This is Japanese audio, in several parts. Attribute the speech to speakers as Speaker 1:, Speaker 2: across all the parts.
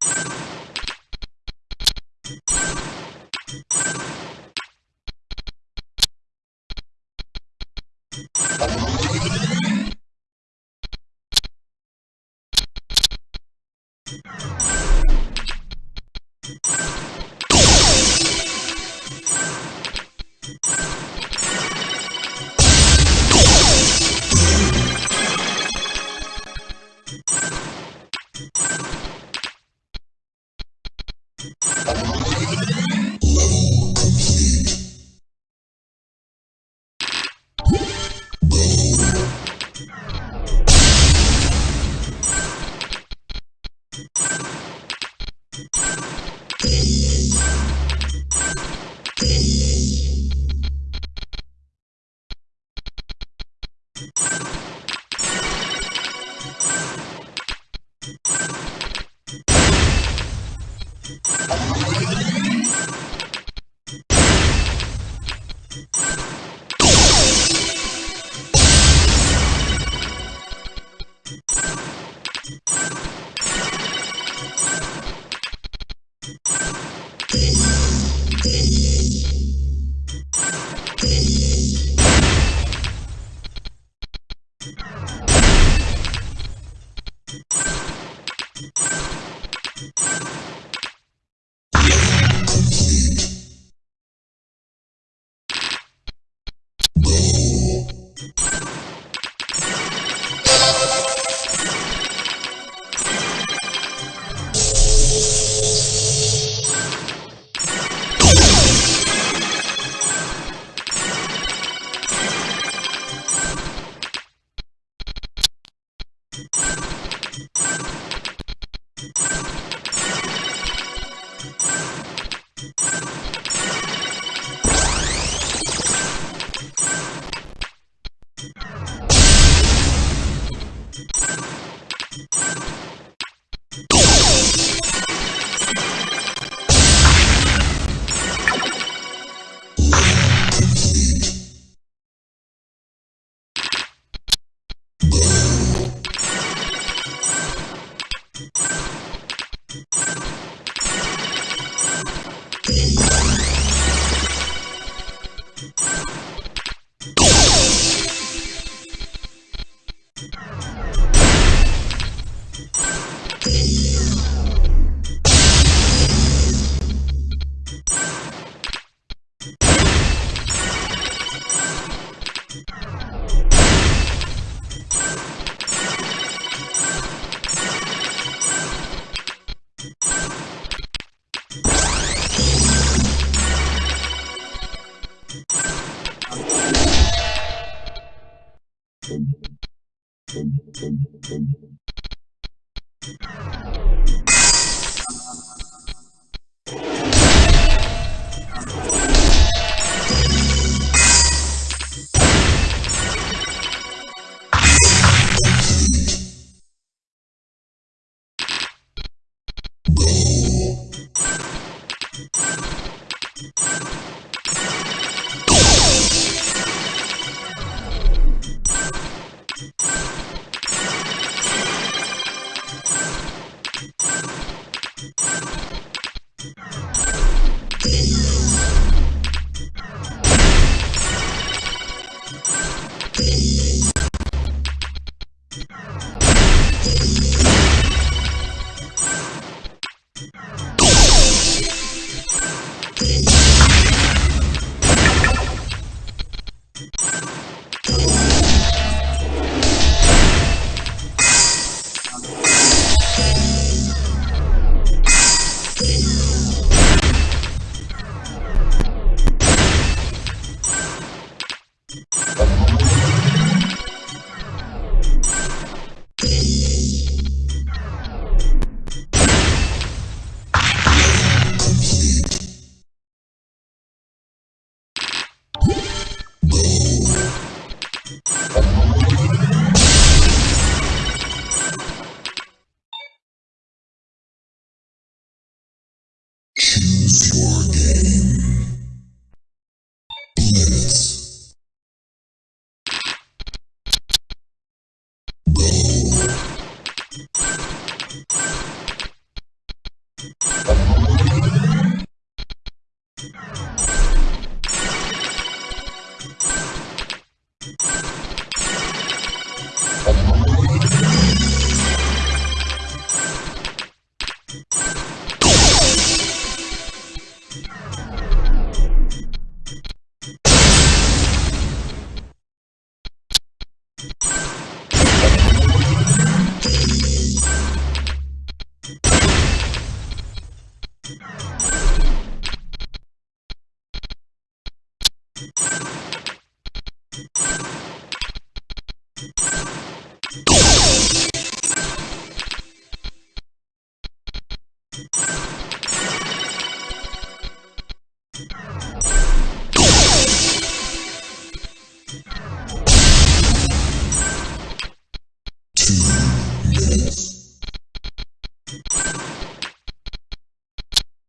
Speaker 1: Thank you. Yeah.
Speaker 2: Thank you. Thank you.
Speaker 1: you you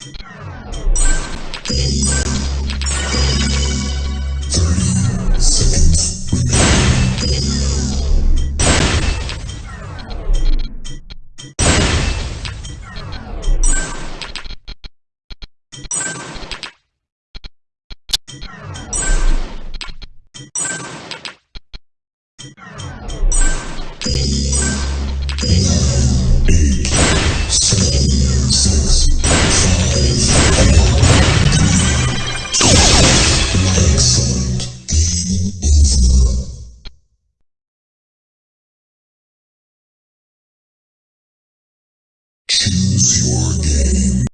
Speaker 1: Thank you.